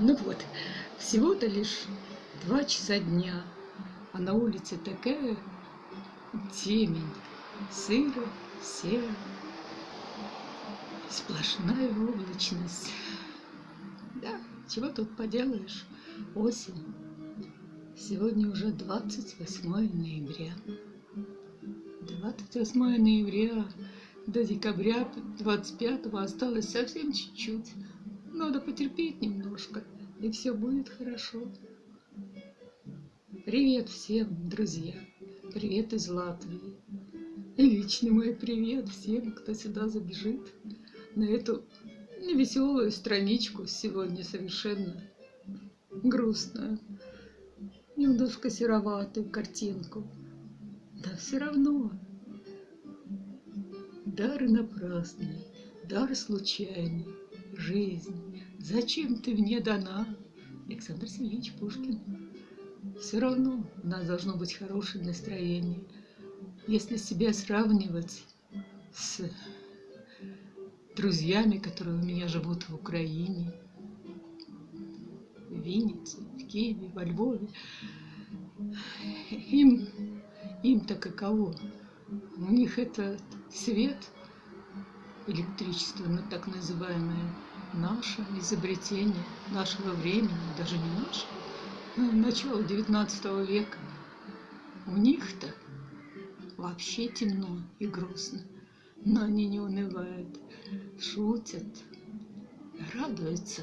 Ну вот, всего-то лишь два часа дня, а на улице такая темень, сыро, серо, сплошная облачность. Да, чего тут поделаешь, осень. Сегодня уже 28 ноября. 28 ноября до декабря 25 осталось совсем чуть-чуть. Надо потерпеть немножко, и все будет хорошо. Привет всем, друзья! Привет из Латвии! И личный мой привет всем, кто сюда забежит на эту невеселую страничку сегодня совершенно грустную, немножко сероватую картинку. Да все равно. Дар напрасный, дар случайный, жизнь, зачем ты мне дана? Александр Сергеевич Пушкин. Все равно у нас должно быть хорошее настроение. Если себя сравнивать с друзьями, которые у меня живут в Украине, в Виннице, в Киеве, во Львове, им, им-то каково? У них это свет – электричество, ну, так называемое, наше изобретение нашего времени, даже не наше, ну, начало 19 века. У них-то вообще темно и грустно, но они не унывают, шутят, радуются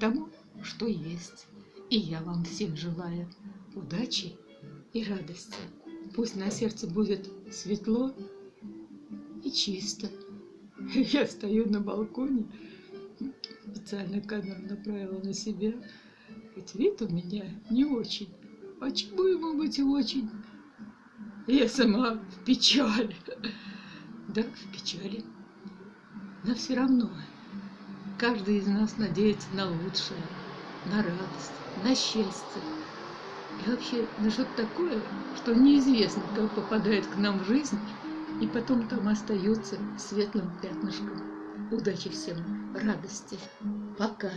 тому, что есть. И я вам всем желаю удачи и радости. Пусть на сердце будет светло и чисто. Я стою на балконе, специально камеру направила на себя. Ведь вид у меня не очень. А чему ему быть очень? Я сама в печали. Да, в печали. Но все равно каждый из нас надеется на лучшее, на радость, на счастье. И вообще на что-то такое, что неизвестно, как попадает к нам в жизнь, и потом там остается светлым пятнышком. Удачи всем, радости. Пока.